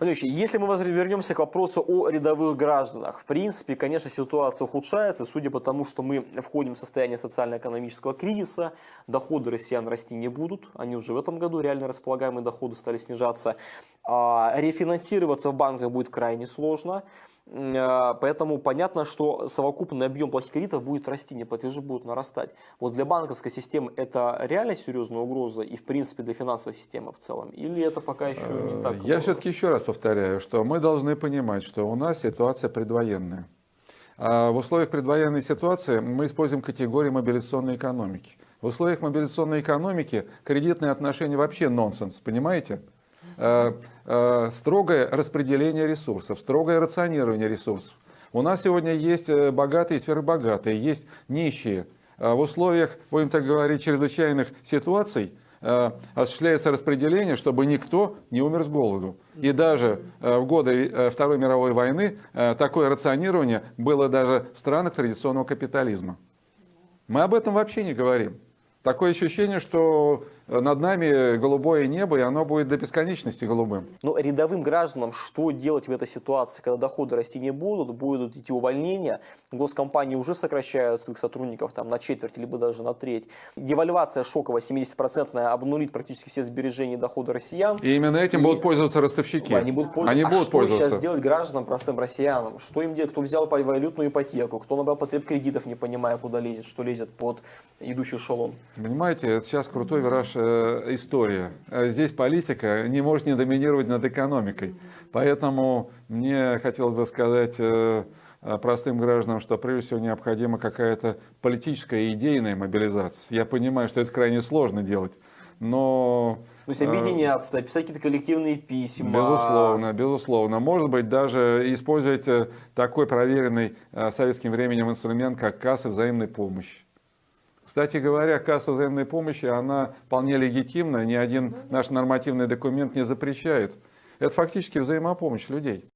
Если мы вернемся к вопросу о рядовых гражданах, в принципе, конечно, ситуация ухудшается, судя по тому, что мы входим в состояние социально-экономического кризиса, доходы россиян расти не будут, они уже в этом году, реально располагаемые доходы стали снижаться, рефинансироваться в банках будет крайне сложно, а, Поэтому понятно, что совокупный объем плохих кредитов будет расти, неплатежи будут нарастать. Вот для банковской системы это реально серьезная угроза и в принципе для финансовой системы в целом? Или это пока еще не так? Я все-таки еще раз повторяю, что мы должны понимать, что у нас ситуация предвоенная. А в условиях предвоенной ситуации мы используем категории мобилизационной экономики. В условиях мобилизационной экономики кредитные отношения вообще нонсенс, понимаете? Э, э, строгое распределение ресурсов, строгое рационирование ресурсов. У нас сегодня есть э, богатые и сверхбогатые, есть нищие. В условиях, будем так говорить, чрезвычайных ситуаций осуществляется распределение, чтобы никто не умер с голоду. И даже в годы Второй мировой войны такое рационирование было даже в странах традиционного капитализма. Мы об этом вообще не говорим. Такое ощущение, что над нами голубое небо, и оно будет до бесконечности голубым. Но рядовым гражданам что делать в этой ситуации, когда доходы расти не будут, будут идти увольнения, госкомпании уже сокращают своих сотрудников там, на четверть, либо даже на треть. Девальвация шоковая 70% обнулит практически все сбережения и доходы россиян. И именно этим и... будут пользоваться ростовщики. Они будут пользоваться. Они а будут что пользоваться. сейчас делать гражданам, простым россиянам? Что им делать? Кто взял валютную ипотеку, кто набрал потреб кредитов, не понимая, куда лезет, что лезет под идущий эшелон? Понимаете, это сейчас крутой вираж история. Э, здесь политика не может не доминировать над экономикой. Поэтому мне хотелось бы сказать э, простым гражданам, что прежде всего необходима какая-то политическая идейная мобилизация. Я понимаю, что это крайне сложно делать, но... То есть объединяться, писать какие-то коллективные письма. Безусловно, безусловно. Может быть, даже использовать такой проверенный советским временем инструмент, как кассы взаимной помощи. Кстати говоря, касса взаимной помощи, она вполне легитимна, ни один наш нормативный документ не запрещает. Это фактически взаимопомощь людей.